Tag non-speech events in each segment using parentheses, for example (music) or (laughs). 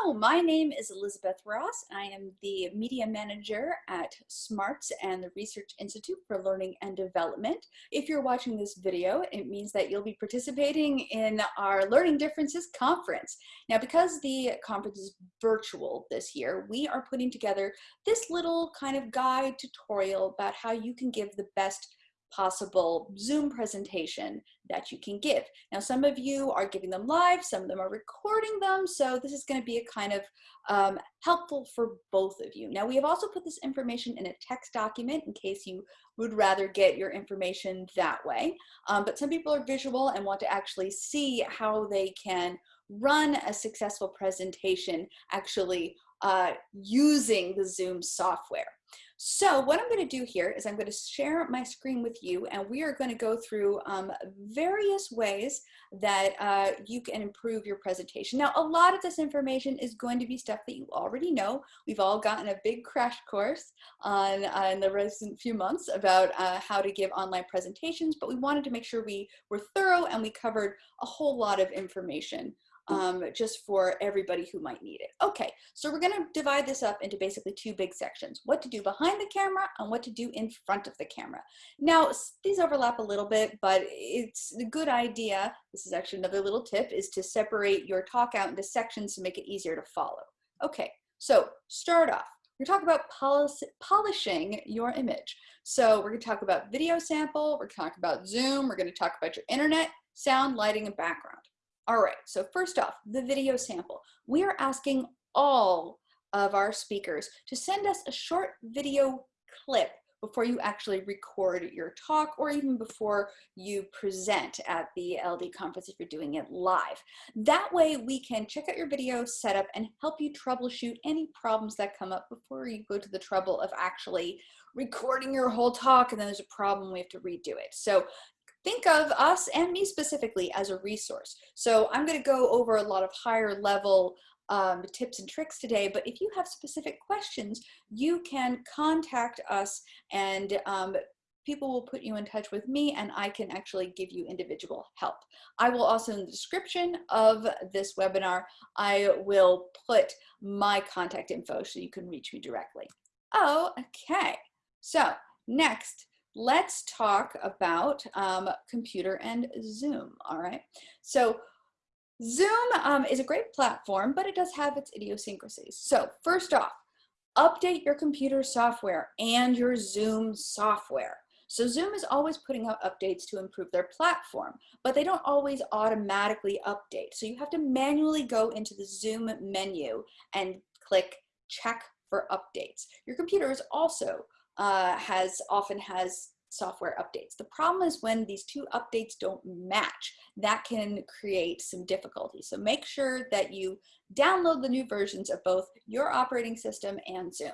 Hello, my name is Elizabeth Ross. I am the media manager at SMARTS and the Research Institute for Learning and Development. If you're watching this video, it means that you'll be participating in our Learning Differences conference. Now, because the conference is virtual this year, we are putting together this little kind of guide tutorial about how you can give the best possible Zoom presentation that you can give. Now, some of you are giving them live, some of them are recording them, so this is gonna be a kind of um, helpful for both of you. Now, we have also put this information in a text document in case you would rather get your information that way. Um, but some people are visual and want to actually see how they can run a successful presentation actually uh, using the Zoom software. So what I'm going to do here is I'm going to share my screen with you and we are going to go through um, various ways that uh, you can improve your presentation. Now, a lot of this information is going to be stuff that you already know. We've all gotten a big crash course on uh, in the recent few months about uh, how to give online presentations, but we wanted to make sure we were thorough and we covered a whole lot of information um, just for everybody who might need it. Okay, so we're gonna divide this up into basically two big sections, what to do behind the camera and what to do in front of the camera. Now, these overlap a little bit, but it's a good idea, this is actually another little tip, is to separate your talk out into sections to make it easier to follow. Okay, so start off. We're talking about polish, polishing your image. So we're gonna talk about video sample, we're gonna talk about Zoom, we're gonna talk about your internet, sound, lighting, and background. All right, so first off, the video sample. We are asking all of our speakers to send us a short video clip before you actually record your talk or even before you present at the LD conference if you're doing it live. That way we can check out your video setup and help you troubleshoot any problems that come up before you go to the trouble of actually recording your whole talk and then there's a problem we have to redo it. So think of us and me specifically as a resource. So I'm going to go over a lot of higher level um, tips and tricks today, but if you have specific questions, you can contact us and um, people will put you in touch with me and I can actually give you individual help. I will also in the description of this webinar, I will put my contact info so you can reach me directly. Oh, okay. So next, let's talk about um, computer and Zoom, all right? So Zoom um, is a great platform, but it does have its idiosyncrasies. So first off, update your computer software and your Zoom software. So Zoom is always putting out updates to improve their platform, but they don't always automatically update. So you have to manually go into the Zoom menu and click check for updates. Your computer is also uh, has often has software updates. The problem is when these two updates don't match, that can create some difficulty. So make sure that you download the new versions of both your operating system and Zoom.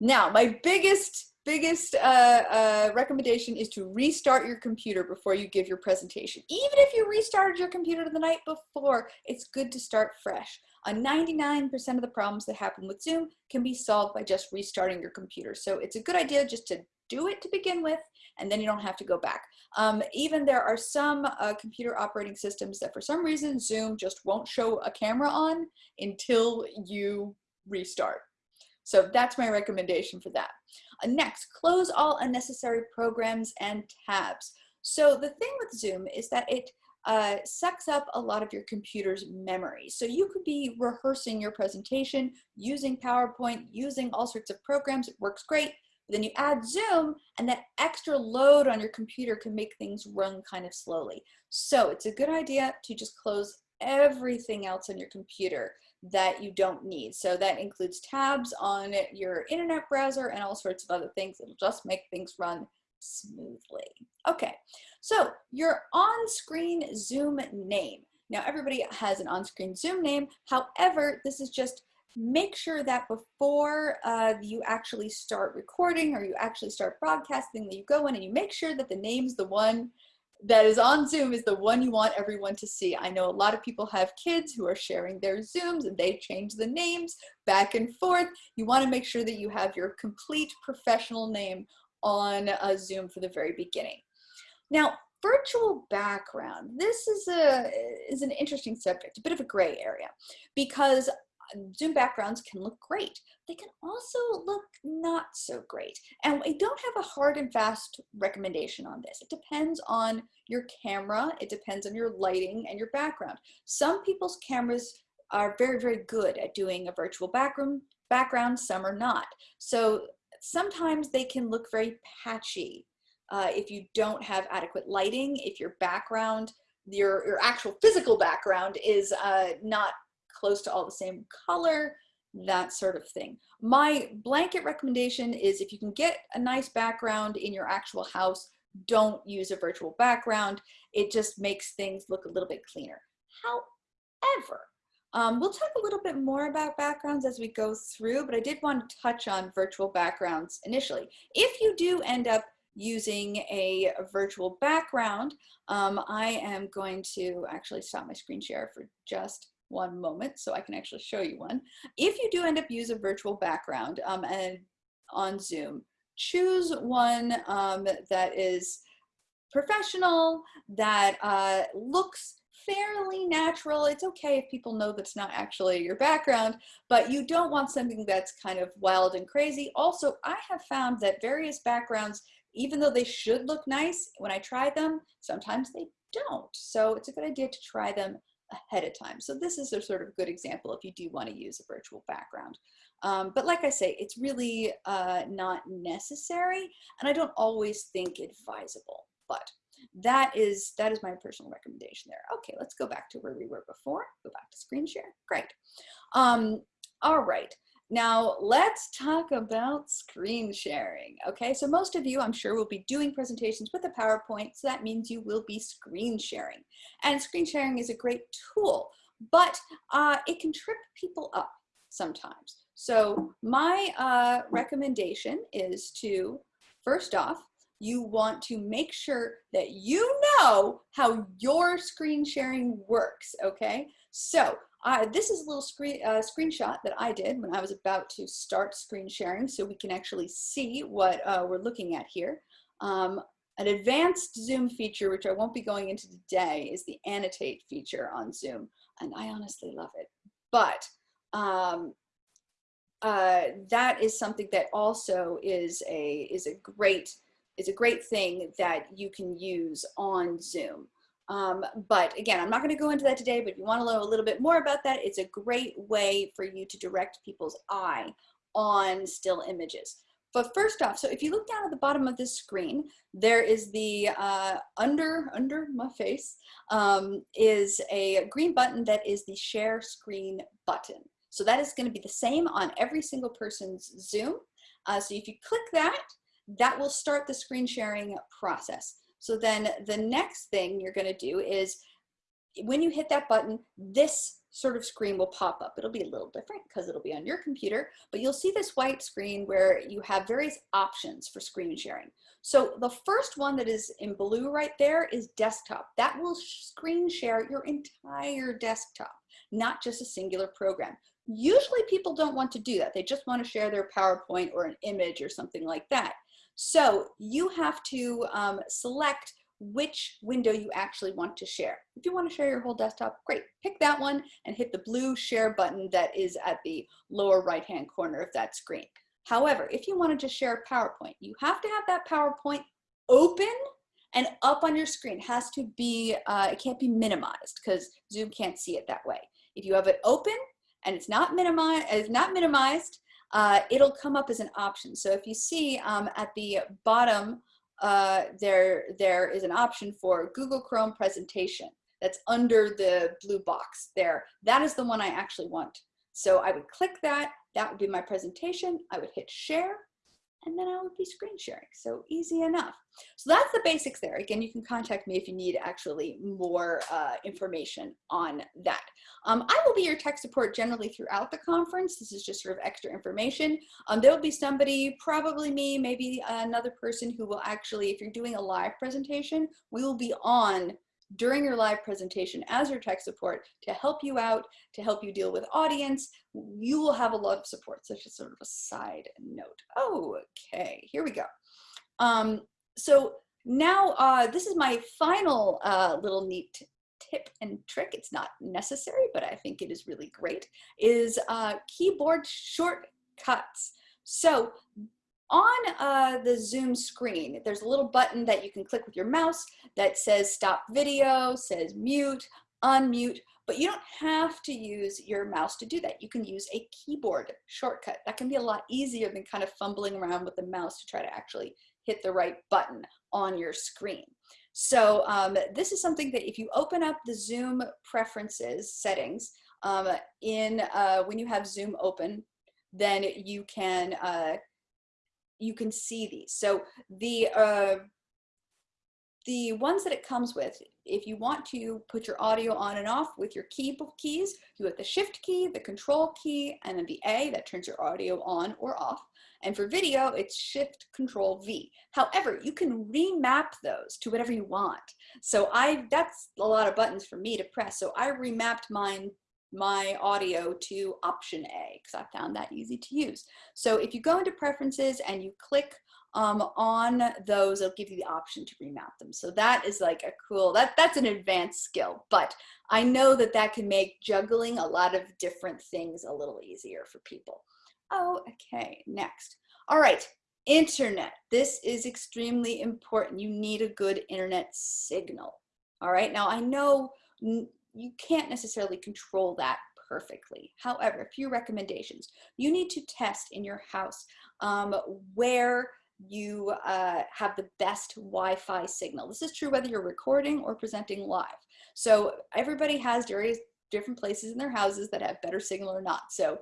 Now, my biggest biggest uh, uh, recommendation is to restart your computer before you give your presentation. Even if you restarted your computer the night before, it's good to start fresh. On 99% of the problems that happen with Zoom can be solved by just restarting your computer. So it's a good idea just to do it to begin with, and then you don't have to go back. Um, even there are some uh, computer operating systems that for some reason Zoom just won't show a camera on until you restart. So that's my recommendation for that. Next, close all unnecessary programs and tabs. So the thing with Zoom is that it uh, sucks up a lot of your computer's memory. So you could be rehearsing your presentation using PowerPoint, using all sorts of programs. It works great. But then you add Zoom and that extra load on your computer can make things run kind of slowly. So it's a good idea to just close everything else on your computer that you don't need. So that includes tabs on your internet browser and all sorts of other things. It'll just make things run smoothly. Okay, so your on-screen Zoom name. Now everybody has an on-screen Zoom name. However, this is just make sure that before uh, you actually start recording or you actually start broadcasting that you go in and you make sure that the name's the one that is on Zoom is the one you want everyone to see. I know a lot of people have kids who are sharing their Zooms and they change the names back and forth. You want to make sure that you have your complete professional name on a Zoom for the very beginning. Now, virtual background. This is a is an interesting subject, a bit of a gray area, because Zoom backgrounds can look great. They can also look not so great. And I don't have a hard and fast recommendation on this. It depends on your camera, it depends on your lighting and your background. Some people's cameras are very, very good at doing a virtual background, background some are not. So sometimes they can look very patchy uh, if you don't have adequate lighting, if your background, your, your actual physical background is uh, not close to all the same color, that sort of thing. My blanket recommendation is if you can get a nice background in your actual house, don't use a virtual background. It just makes things look a little bit cleaner. However, um, we'll talk a little bit more about backgrounds as we go through, but I did want to touch on virtual backgrounds initially. If you do end up using a, virtual background, um, I am going to actually stop my screen share for just one moment so I can actually show you one. If you do end up use a virtual background um, and on Zoom, choose one um, that is professional, that uh, looks fairly natural. It's okay if people know that's not actually your background, but you don't want something that's kind of wild and crazy. Also, I have found that various backgrounds, even though they should look nice, when I try them, sometimes they don't. So it's a good idea to try them ahead of time. So this is a sort of good example if you do want to use a virtual background. Um, but like I say, it's really uh, not necessary, and I don't always think advisable, but that is that is my personal recommendation there. Okay, let's go back to where we were before. Go back to screen share. Great. Um, all right. Now let's talk about screen sharing. Okay, so most of you, I'm sure, will be doing presentations with a PowerPoint, so that means you will be screen sharing. And screen sharing is a great tool, but uh, it can trip people up sometimes. So my uh, recommendation is to, first off, you want to make sure that you know how your screen sharing works, okay? So this is a little screen, uh, screenshot that I did when I was about to start screen sharing so we can actually see what uh, we're looking at here. Um, an advanced Zoom feature, which I won't be going into today, is the annotate feature on Zoom. And I honestly love it. But um, uh, that is something that also is a, is a great is a great thing that you can use on Zoom. Um, but again, I'm not going to go into that today, but if you want to know a little bit more about that, it's a great way for you to direct people's eye on still images. But first off, so if you look down at the bottom of this screen, there is the uh, under under my face um, is a green button that is the share screen button. So that is going to be the same on every single person's Zoom. Uh, so if you click that, that will start the screen sharing process. So then the next thing you're gonna do is when you hit that button, this sort of screen will pop up. It'll be a little different because it'll be on your computer, but you'll see this white screen where you have various options for screen sharing. So the first one that is in blue right there is desktop. That will screen share your entire desktop, not just a singular program. Usually people don't want to do that. They just want to share their PowerPoint or an image or something like that. So you have to um, select which window you actually want to share. If you want to share your whole desktop, great. Pick that one and hit the blue share button that is at the lower right-hand corner of that screen. However, if you wanted to share PowerPoint, you have to have that PowerPoint open and up on your screen. It has to be, uh, it can't be minimized because Zoom can't see it that way. If you have it open and it's not minimized, it's not minimized, uh, it'll come up as an option. So if you see um, at the bottom, uh, there, there is an option for Google Chrome presentation that's under the blue box there. That is the one I actually want. So I would click that, that would be my presentation. I would hit share and then I would be screen sharing. So easy enough. So that's the basics there. Again, you can contact me if you need actually more uh, information on that. Um, I will be your tech support generally throughout the conference. This is just sort of extra information. Um, there will be somebody, probably me, maybe another person who will actually, if you're doing a live presentation, we will be on during your live presentation as your tech support to help you out, to help you deal with audience. You will have a lot of support. So just sort of a side note. Okay, here we go. Um, so now, uh, this is my final uh, little neat tip and trick. It's not necessary, but I think it is really great, is uh, keyboard shortcuts. So on uh, the Zoom screen, there's a little button that you can click with your mouse that says stop video, says mute, unmute, but you don't have to use your mouse to do that. You can use a keyboard shortcut. That can be a lot easier than kind of fumbling around with the mouse to try to actually hit the right button on your screen. So um, this is something that if you open up the Zoom preferences settings um, in uh, when you have Zoom open, then you can uh, you can see these. So the uh, the ones that it comes with, if you want to put your audio on and off with your key keys, you have the shift key, the control key, and then the A that turns your audio on or off. And for video, it's shift control V. However, you can remap those to whatever you want. So I, that's a lot of buttons for me to press. So I remapped mine my audio to option A because I found that easy to use. So if you go into preferences and you click um, on those, it'll give you the option to remap them. So that is like a cool, that, that's an advanced skill, but I know that that can make juggling a lot of different things a little easier for people. Oh, okay, next. All right, internet. This is extremely important. You need a good internet signal. All right, now I know you can't necessarily control that perfectly. However, a few recommendations. You need to test in your house um, where you uh, have the best Wi-Fi signal. This is true whether you're recording or presenting live. So everybody has various different places in their houses that have better signal or not. So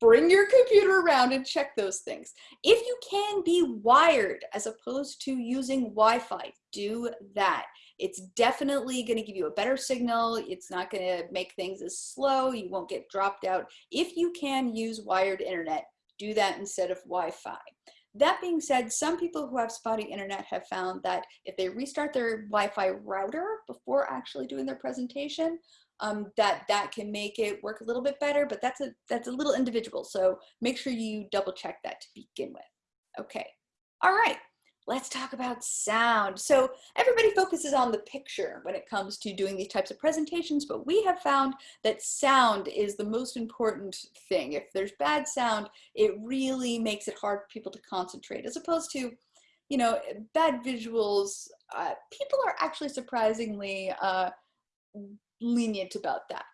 bring your computer around and check those things. If you can be wired as opposed to using Wi-Fi, do that. It's definitely gonna give you a better signal. It's not gonna make things as slow. You won't get dropped out. If you can use wired internet, do that instead of Wi-Fi. That being said, some people who have spotty internet have found that if they restart their Wi-Fi router before actually doing their presentation, um, that that can make it work a little bit better, but that's a, that's a little individual. So make sure you double check that to begin with. Okay, all right, let's talk about sound. So everybody focuses on the picture when it comes to doing these types of presentations, but we have found that sound is the most important thing. If there's bad sound, it really makes it hard for people to concentrate as opposed to you know, bad visuals, uh, people are actually surprisingly uh, lenient about that.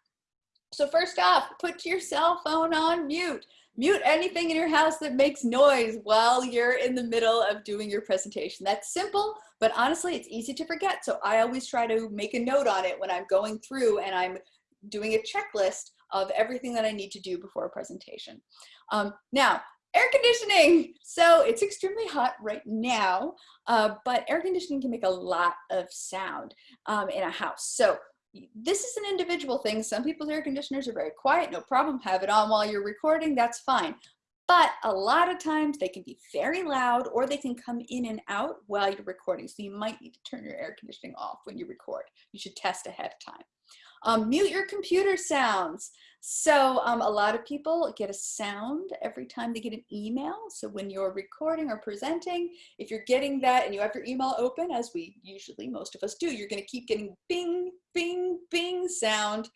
So first off, put your cell phone on mute. Mute anything in your house that makes noise while you're in the middle of doing your presentation. That's simple, but honestly, it's easy to forget. So I always try to make a note on it when I'm going through and I'm doing a checklist of everything that I need to do before a presentation. Um, now, air conditioning. So it's extremely hot right now, uh, but air conditioning can make a lot of sound um, in a house. So this is an individual thing. Some people's air conditioners are very quiet, no problem, have it on while you're recording, that's fine. But a lot of times they can be very loud or they can come in and out while you're recording. So you might need to turn your air conditioning off when you record. You should test ahead of time. Um, mute your computer sounds. So um, a lot of people get a sound every time they get an email. So when you're recording or presenting, if you're getting that and you have your email open, as we usually, most of us do, you're gonna keep getting bing, bing, bing sound.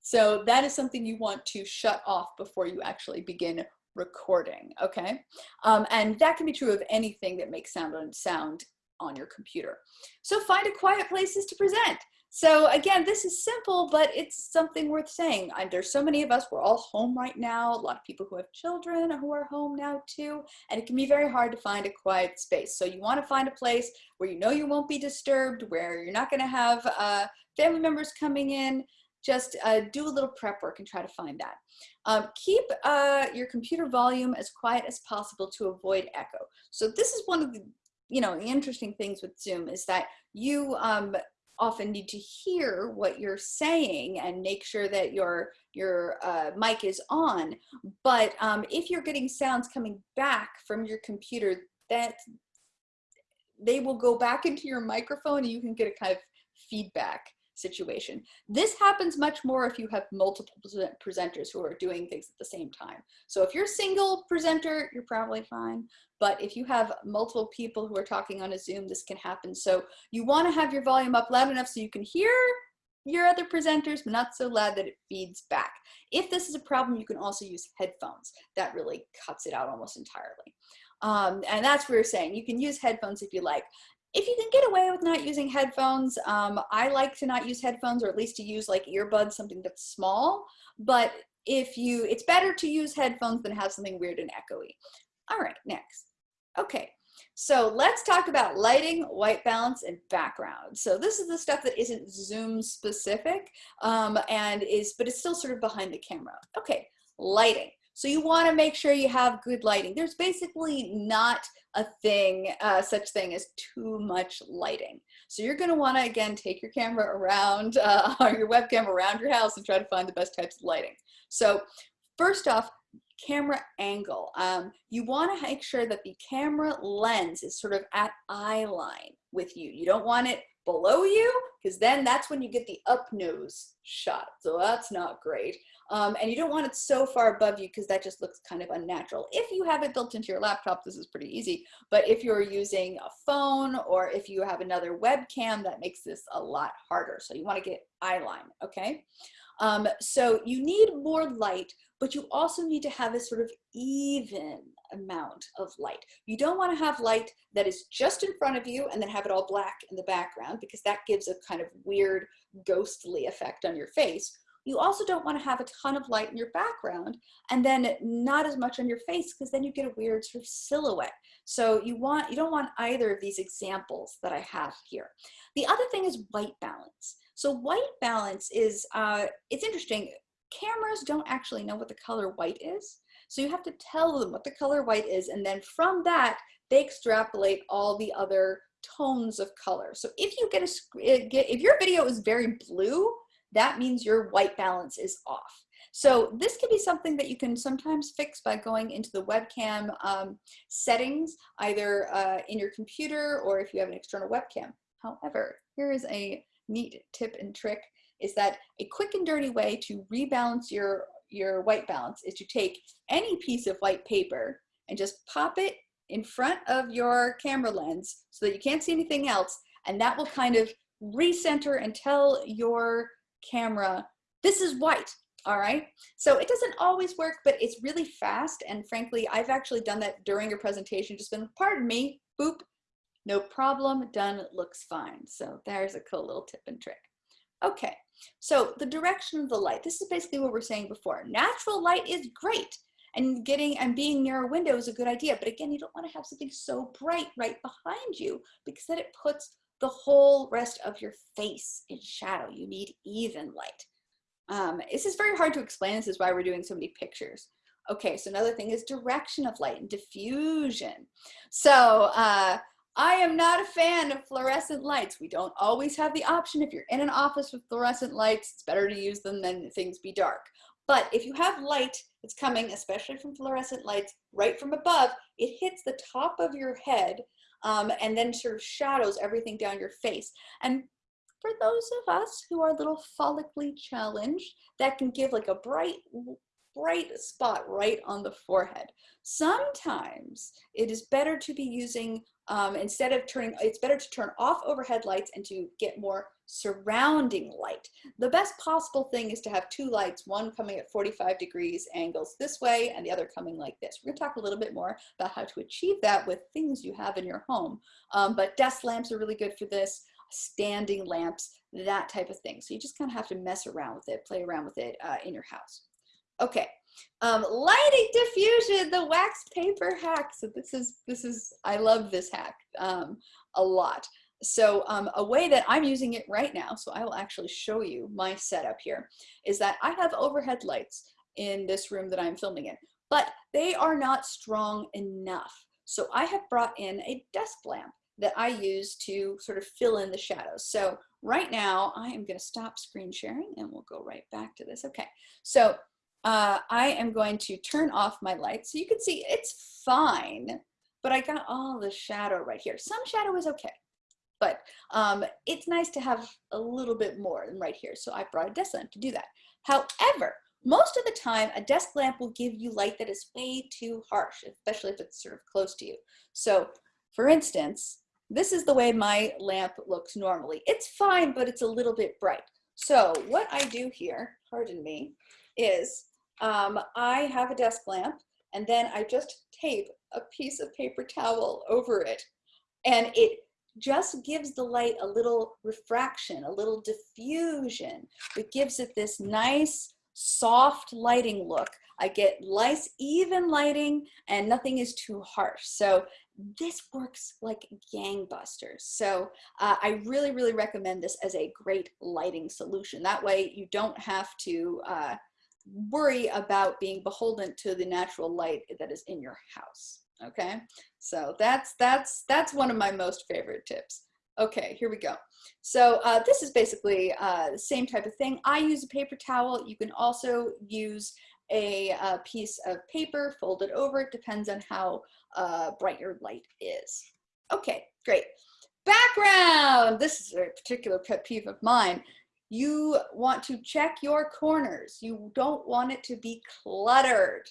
So that is something you want to shut off before you actually begin recording, okay? Um, and that can be true of anything that makes sound on sound on your computer. So find a quiet places to present. So again, this is simple, but it's something worth saying. There's so many of us, we're all home right now. A lot of people who have children who are home now too, and it can be very hard to find a quiet space. So you wanna find a place where you know you won't be disturbed, where you're not gonna have uh, family members coming in, just uh, do a little prep work and try to find that. Um, keep uh, your computer volume as quiet as possible to avoid echo. So this is one of the, you know, the interesting things with Zoom is that you um, often need to hear what you're saying and make sure that your your uh, mic is on. But um, if you're getting sounds coming back from your computer, that they will go back into your microphone and you can get a kind of feedback. Situation. This happens much more if you have multiple presenters who are doing things at the same time. So if you're a single presenter, you're probably fine. But if you have multiple people who are talking on a Zoom, this can happen. So you want to have your volume up loud enough so you can hear your other presenters, but not so loud that it feeds back. If this is a problem, you can also use headphones. That really cuts it out almost entirely. Um, and that's what we're saying. You can use headphones if you like. If you can get away with not using headphones, um, I like to not use headphones or at least to use like earbuds, something that's small. But if you, it's better to use headphones than have something weird and echoey. All right, next. Okay, so let's talk about lighting, white balance, and background. So this is the stuff that isn't Zoom specific um, and is, but it's still sort of behind the camera. Okay, lighting. So you want to make sure you have good lighting. There's basically not a thing, uh, such thing as too much lighting. So you're going to want to, again, take your camera around, uh, (laughs) your webcam around your house and try to find the best types of lighting. So first off, camera angle. Um, you want to make sure that the camera lens is sort of at eye line with you. You don't want it below you because then that's when you get the up nose shot. So that's not great. Um, and you don't want it so far above you because that just looks kind of unnatural. If you have it built into your laptop, this is pretty easy. But if you're using a phone or if you have another webcam, that makes this a lot harder. So you want to get eye line, okay? Um, so you need more light, but you also need to have a sort of even amount of light. You don't want to have light that is just in front of you and then have it all black in the background because that gives a kind of weird ghostly effect on your face. You also don't want to have a ton of light in your background and then not as much on your face because then you get a weird sort of silhouette. So you want you don't want either of these examples that I have here. The other thing is white balance. So white balance is, uh, it's interesting, cameras don't actually know what the color white is. So you have to tell them what the color white is and then from that, they extrapolate all the other tones of color. So if you get a, eh, if your video is very blue, that means your white balance is off. So this can be something that you can sometimes fix by going into the webcam um, settings, either uh, in your computer or if you have an external webcam. However, here is a neat tip and trick is that a quick and dirty way to rebalance your, your white balance is to take any piece of white paper and just pop it in front of your camera lens so that you can't see anything else and that will kind of recenter and tell your camera this is white all right so it doesn't always work but it's really fast and frankly I've actually done that during a presentation just been pardon me boop no problem, done, looks fine. So there's a cool little tip and trick. Okay, so the direction of the light. This is basically what we're saying before. Natural light is great and getting and being near a window is a good idea. But again, you don't want to have something so bright right behind you because then it puts the whole rest of your face in shadow. You need even light. Um, this is very hard to explain. This is why we're doing so many pictures. Okay, so another thing is direction of light and diffusion. So uh, I am not a fan of fluorescent lights. We don't always have the option. If you're in an office with fluorescent lights, it's better to use them than things be dark. But if you have light that's coming, especially from fluorescent lights, right from above, it hits the top of your head um, and then sort of shadows everything down your face. And for those of us who are a little follically challenged, that can give like a bright, bright spot right on the forehead. Sometimes it is better to be using um, instead of turning, it's better to turn off overhead lights and to get more surrounding light. The best possible thing is to have two lights, one coming at 45 degrees angles this way and the other coming like this. We're gonna talk a little bit more about how to achieve that with things you have in your home. Um, but desk lamps are really good for this, standing lamps, that type of thing. So you just kind of have to mess around with it, play around with it uh, in your house. Okay, um, lighting diffusion, the wax paper hack. So this is, this is, I love this hack um, a lot. So um, a way that I'm using it right now, so I will actually show you my setup here, is that I have overhead lights in this room that I'm filming in, but they are not strong enough. So I have brought in a desk lamp that I use to sort of fill in the shadows. So right now I am gonna stop screen sharing and we'll go right back to this. Okay, so uh, I am going to turn off my light. So you can see it's fine, but I got all the shadow right here. Some shadow is okay, but um, it's nice to have a little bit more than right here. So I brought a desk lamp to do that. However, most of the time, a desk lamp will give you light that is way too harsh, especially if it's sort of close to you. So for instance, this is the way my lamp looks normally. It's fine, but it's a little bit bright. So what I do here, pardon me, is um, I have a desk lamp and then I just tape a piece of paper towel over it. And it just gives the light a little refraction, a little diffusion. It gives it this nice, soft lighting look. I get nice, even lighting, and nothing is too harsh. So this works like gangbusters. So uh, I really, really recommend this as a great lighting solution. That way you don't have to uh, worry about being beholden to the natural light that is in your house. Okay, so that's that's that's one of my most favorite tips. Okay, here we go. So uh, this is basically uh, the same type of thing. I use a paper towel. You can also use a, a piece of paper folded over. It depends on how uh, bright your light is. Okay, great. Background. This is a particular pet peeve of mine. You want to check your corners. You don't want it to be cluttered.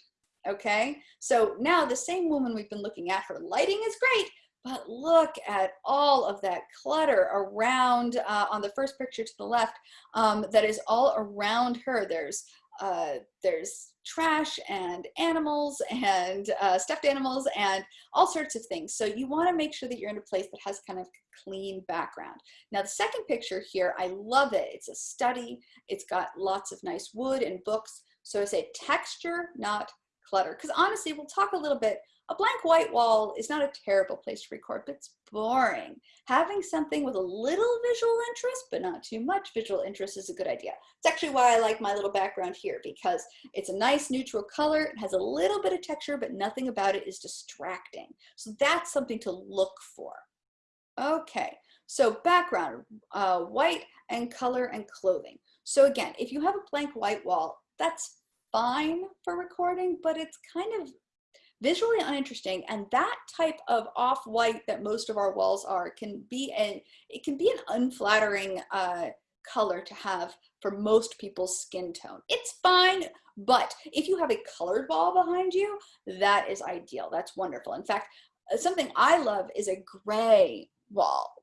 Okay, so now the same woman we've been looking at, her lighting is great, but look at all of that clutter around uh, on the first picture to the left um, that is all around her. There's uh, there's trash and animals and uh, stuffed animals and all sorts of things. So you wanna make sure that you're in a place that has kind of clean background. Now the second picture here, I love it. It's a study. It's got lots of nice wood and books. So I say texture, not clutter. Because honestly, we'll talk a little bit a blank white wall is not a terrible place to record, but it's boring. Having something with a little visual interest, but not too much visual interest is a good idea. It's actually why I like my little background here because it's a nice neutral color, it has a little bit of texture, but nothing about it is distracting. So that's something to look for. Okay, so background, uh, white and color and clothing. So again, if you have a blank white wall, that's fine for recording, but it's kind of visually uninteresting and that type of off-white that most of our walls are can be an it can be an unflattering uh, color to have for most people's skin tone. It's fine but if you have a colored wall behind you that is ideal. That's wonderful. In fact uh, something I love is a gray wall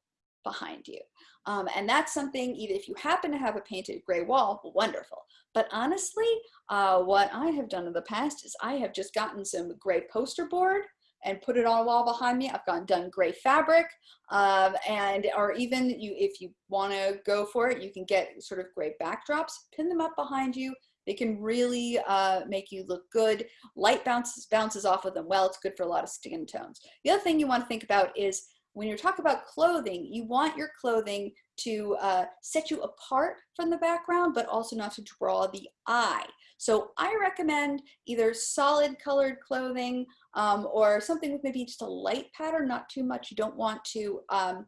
behind you. Um, and that's something even if you happen to have a painted gray wall wonderful. But honestly, uh, what I have done in the past is I have just gotten some gray poster board and put it on a wall behind me. I've gotten done gray fabric um, and or even you if you want to go for it, you can get sort of gray backdrops, pin them up behind you. They can really uh, make you look good. Light bounces, bounces off of them well. It's good for a lot of skin tones. The other thing you want to think about is when you're talking about clothing, you want your clothing to uh, set you apart from the background, but also not to draw the eye. So I recommend either solid colored clothing um, or something with maybe just a light pattern, not too much. You don't want to um,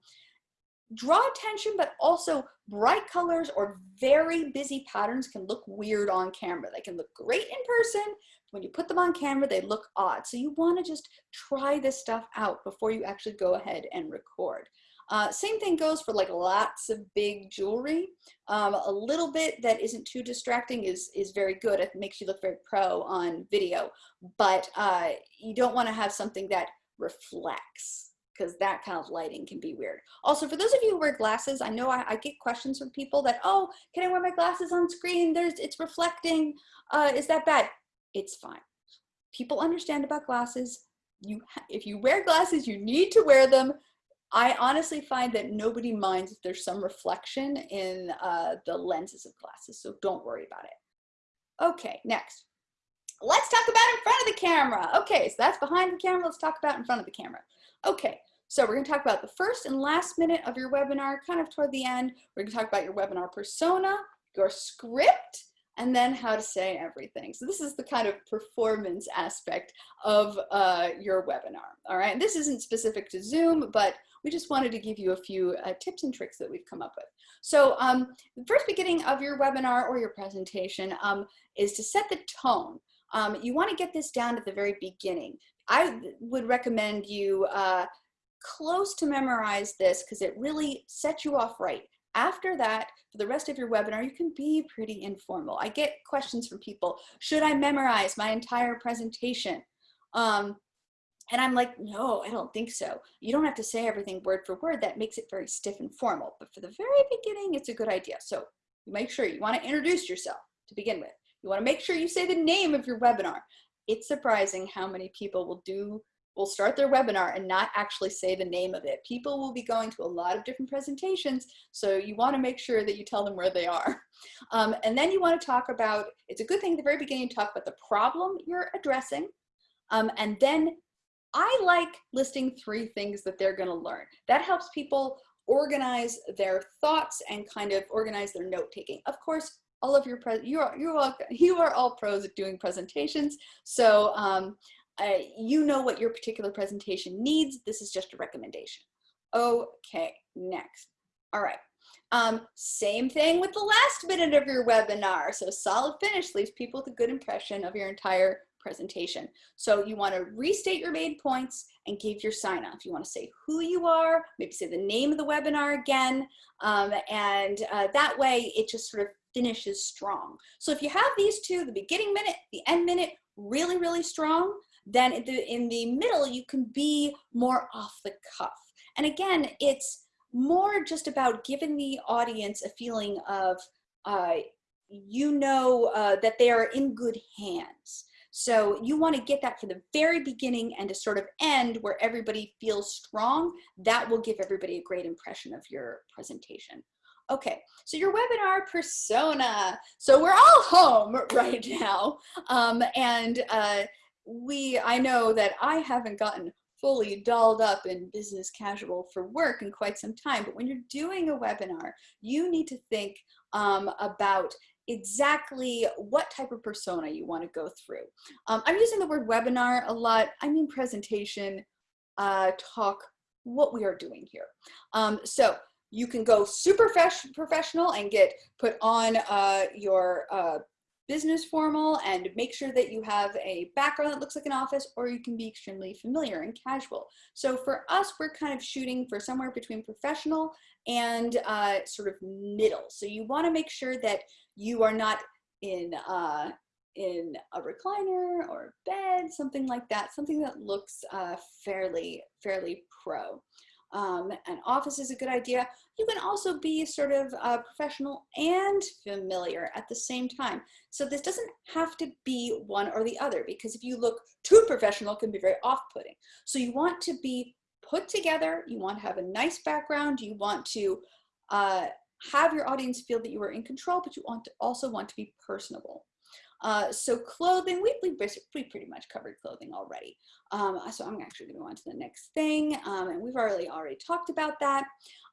draw attention, but also bright colors or very busy patterns can look weird on camera. They can look great in person. When you put them on camera, they look odd. So you wanna just try this stuff out before you actually go ahead and record. Uh, same thing goes for like lots of big jewelry. Um, a little bit that isn't too distracting is, is very good. It makes you look very pro on video, but uh, you don't wanna have something that reflects because that kind of lighting can be weird. Also, for those of you who wear glasses, I know I, I, get questions from people that, oh, can I wear my glasses on screen? There's, it's reflecting. Uh, is that bad? It's fine. People understand about glasses. You, if you wear glasses, you need to wear them. I honestly find that nobody minds if there's some reflection in uh, the lenses of glasses, so don't worry about it. Okay, next. Let's talk about in front of the camera. Okay, so that's behind the camera. Let's talk about in front of the camera. Okay, so we're gonna talk about the first and last minute of your webinar, kind of toward the end. We're gonna talk about your webinar persona, your script, and then how to say everything. So this is the kind of performance aspect of uh, your webinar, all right? And this isn't specific to Zoom, but we just wanted to give you a few uh, tips and tricks that we've come up with. So um, the first beginning of your webinar or your presentation um, is to set the tone. Um, you wanna get this down at the very beginning. I would recommend you uh, close to memorize this because it really sets you off right. After that, for the rest of your webinar, you can be pretty informal. I get questions from people, should I memorize my entire presentation? Um, and I'm like, no, I don't think so. You don't have to say everything word for word. That makes it very stiff and formal. But for the very beginning, it's a good idea. So you make sure you want to introduce yourself to begin with. You want to make sure you say the name of your webinar. It's surprising how many people will do will start their webinar and not actually say the name of it. People will be going to a lot of different presentations, so you want to make sure that you tell them where they are. (laughs) Um, and then you want to talk about, it's a good thing at the very beginning to talk about the problem you're addressing, um, and then I like listing three things that they're gonna learn. That helps people organize their thoughts and kind of organize their note taking. Of course, all of your, you are, you are, you are all pros at doing presentations. So um, uh, you know what your particular presentation needs. This is just a recommendation. Okay, next. All right. Um, same thing with the last minute of your webinar. So solid finish leaves people with a good impression of your entire presentation. So you want to restate your main points and give your sign off. You want to say who you are, maybe say the name of the webinar again, um, and uh, that way it just sort of finishes strong. So if you have these two, the beginning minute, the end minute, really, really strong, then in the, in the middle you can be more off the cuff. And again, it's more just about giving the audience a feeling of uh, you know uh, that they are in good hands. So you want to get that from the very beginning and to sort of end where everybody feels strong. That will give everybody a great impression of your presentation. Okay, so your webinar persona. So we're all home (laughs) right now. Um, and uh, we, I know that I haven't gotten fully dolled up in business casual for work in quite some time, but when you're doing a webinar, you need to think um, about exactly what type of persona you want to go through. Um, I'm using the word webinar a lot. I mean presentation, uh, talk, what we are doing here. Um, so you can go super professional and get put on uh, your uh, business formal and make sure that you have a background that looks like an office or you can be extremely familiar and casual. So for us, we're kind of shooting for somewhere between professional and uh, sort of middle. So you wanna make sure that you are not in uh, in a recliner or a bed, something like that, something that looks uh, fairly, fairly pro. Um, an office is a good idea. You can also be sort of uh, professional and familiar at the same time. So this doesn't have to be one or the other because if you look too professional, can be very off-putting. So you want to be put together, you want to have a nice background, you want to uh, have your audience feel that you are in control, but you want to also want to be personable. Uh, so clothing, we, we, we pretty much covered clothing already. Um, so I'm actually gonna go on to the next thing. Um, and we've already already talked about that.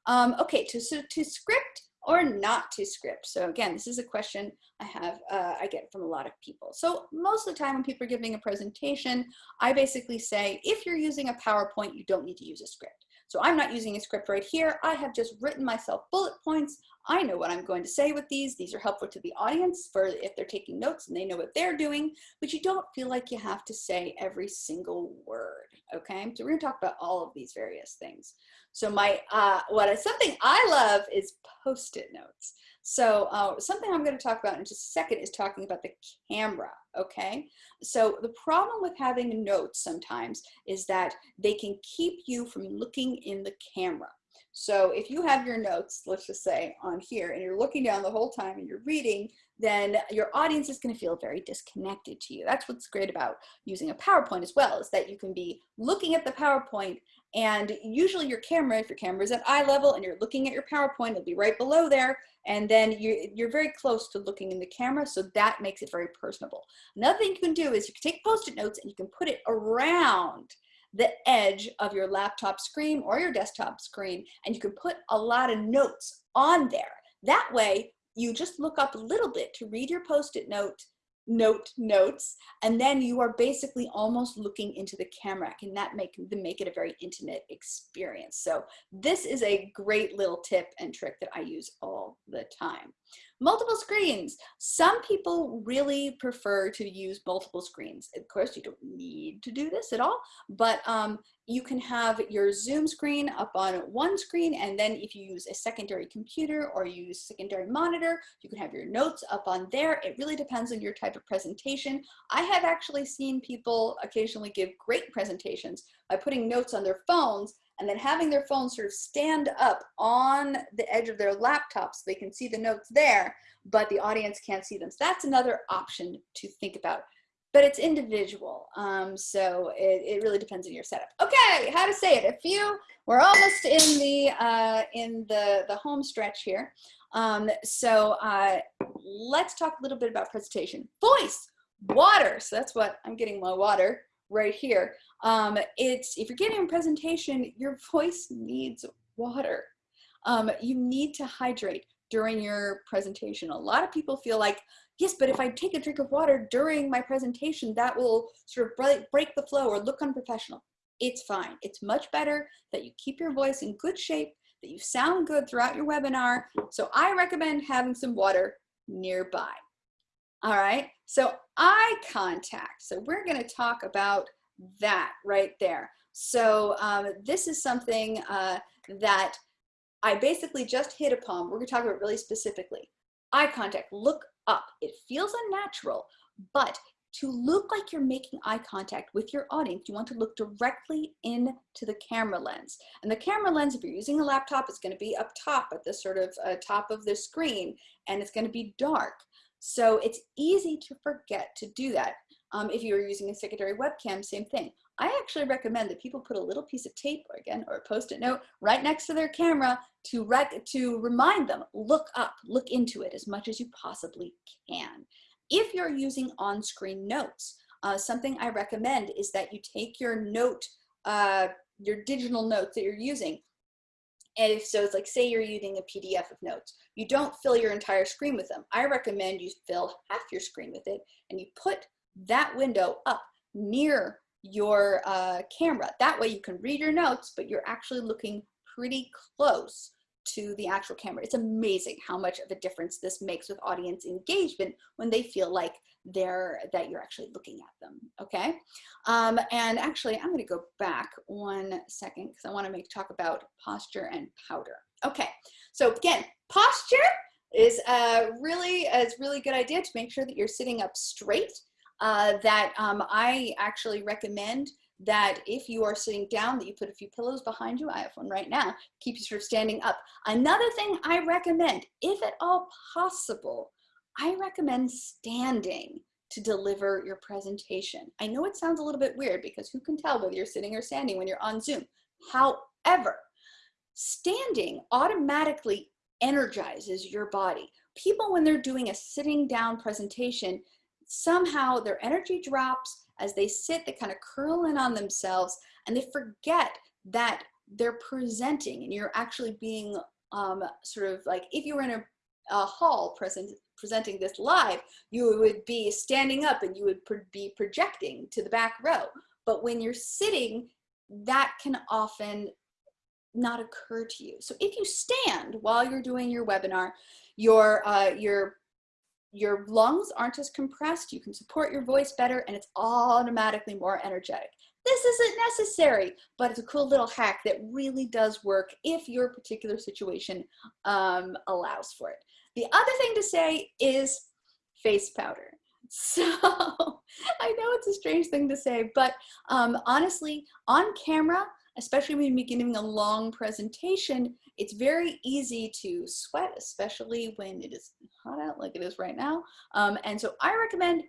Um, okay, to, so to script or not to script. So again, this is a question I have, uh, I get from a lot of people. So most of the time when people are giving a presentation, I basically say, if you're using a PowerPoint, you don't need to use a script. So I'm not using a script right here. I have just written myself bullet points. I know what I'm going to say with these. These are helpful to the audience for if they're taking notes and they know what they're doing, but you don't feel like you have to say every single word, okay? So we're gonna talk about all of these various things. So my, uh, what is something I love is post-it notes. So uh, something I'm going to talk about in just a second is talking about the camera, okay? So the problem with having notes sometimes is that they can keep you from looking in the camera. So if you have your notes, let's just say on here, and you're looking down the whole time and you're reading, then your audience is going to feel very disconnected to you. That's what's great about using a PowerPoint as well, is that you can be looking at the PowerPoint and usually your camera, if your camera is at eye level and you're looking at your PowerPoint, it'll be right below there. And then you're, you're very close to looking in the camera. So that makes it very personable. Another thing you can do is you can take post-it notes and you can put it around the edge of your laptop screen or your desktop screen. And you can put a lot of notes on there. That way you just look up a little bit to read your post-it note note notes and then you are basically almost looking into the camera. Can that make the make it a very intimate experience? So this is a great little tip and trick that I use all the time Multiple screens. Some people really prefer to use multiple screens. Of course, you don't need to do this at all, but um, you can have your Zoom screen up on one screen, and then if you use a secondary computer or use secondary monitor, you can have your notes up on there. It really depends on your type of presentation. I have actually seen people occasionally give great presentations by putting notes on their phones and then having their phone sort of stand up on the edge of their laptop so they can see the notes there, but the audience can't see them. So that's another option to think about, but it's individual. Um, so it, it really depends on your setup. Okay, how to say it. A few, we're almost in the, uh, in the, the home stretch here. Um, so uh, let's talk a little bit about presentation. Voice, water. So that's what I'm getting my water right here. Um, it's if you're giving a presentation, your (laughs) voice needs water. Um, you need to hydrate during your presentation. A lot of people feel like, yes, but if I take a drink of water during my presentation, that will sort of break the flow or look unprofessional. It's fine. It's much better that you keep your voice in good shape, that you sound good throughout your webinar. So I recommend having some water nearby. All right, so eye contact. So we're gonna talk about that right there. So um, this is something uh, that I basically just hit upon. We're gonna talk about really specifically. Eye contact, look up. It feels unnatural, but to look like you're making eye contact with your audience, you want to look directly into the camera lens. And the camera lens, if you're using a laptop, is gonna be up top at the sort of uh, top of the screen, and it's gonna be dark. So it's easy to forget to do that. Um, if you're using a secondary webcam, same thing. I actually recommend that people put a little piece of tape, or again, or a post-it note right next to their camera to, rec to remind them, look up, look into it as much as you possibly can. If you're using on-screen notes, uh, something I recommend is that you take your note, uh, your digital notes that you're using, and so, it's like say you're using a PDF of notes. You don't fill your entire screen with them. I recommend you fill half your screen with it and you put that window up near your uh, camera. That way you can read your notes, but you're actually looking pretty close to the actual camera. It's amazing how much of a difference this makes with audience engagement when they feel like they're that you're actually looking at them. Okay, um, and actually I'm going to go back one second because I want to make talk about posture and powder. Okay, so again, posture is a really is really good idea to make sure that you're sitting up straight. Uh, that um, I actually recommend that if you are sitting down that you put a few pillows behind you i have one right now keep you sort of standing up. Another thing i recommend if at all possible i recommend standing to deliver your presentation. I know it sounds a little bit weird because who can tell whether you're sitting or standing when you're on zoom? However standing automatically energizes your body. People when they're doing a sitting down presentation somehow their energy drops as they sit, they kind of curl in on themselves and they forget that they're presenting and you're actually being um, sort of like, if you were in a, a hall present, presenting this live, you would be standing up and you would pro be projecting to the back row. But when you're sitting, that can often not occur to you. So if you stand while you're doing your webinar, your, uh, your your lungs aren't as compressed, you can support your voice better, and it's automatically more energetic. This isn't necessary, but it's a cool little hack that really does work if your particular situation um, allows for it. The other thing to say is face powder. (laughs) So I know it's a strange thing to say, but um, honestly, on camera, especially when you're giving a long presentation, it's very easy to sweat, especially when it is hot out like it is right now. Um, and so I recommend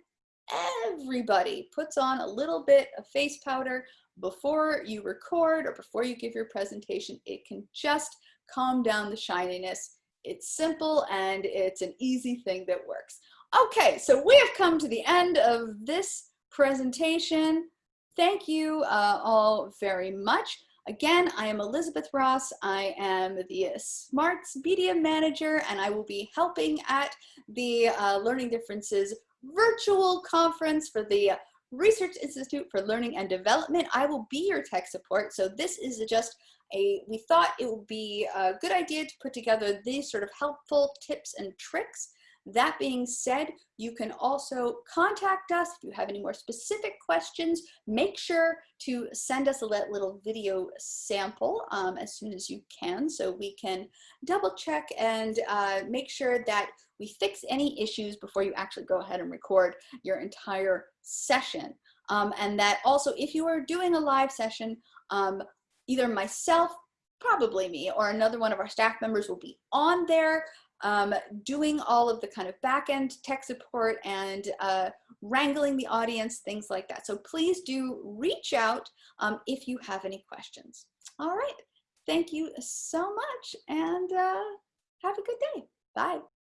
everybody puts on a little bit of face powder before you record or before you give your presentation. It can just calm down the shininess. It's simple and it's an easy thing that works. Okay, so we have come to the end of this presentation. Thank you uh, all very much. Again, I am Elizabeth Ross. I am the Smarts Media Manager, and I will be helping at the uh, Learning Differences virtual conference for the Research Institute for Learning and Development. I will be your tech support. So this is just a, we thought it would be a good idea to put together these sort of helpful tips and tricks That being said, you can also contact us if you have any more specific questions. Make sure to send us a little video sample um, as soon as you can so we can double check and uh, make sure that we fix any issues before you actually go ahead and record your entire session. Um, and that also, if you are doing a live session, um, either myself, probably me, or another one of our staff members will be on there um, doing all of the kind of back-end tech support and uh, wrangling the audience, things like that. So please do reach out um, if you have any questions. All right, thank you so much and uh, have a good day. Bye.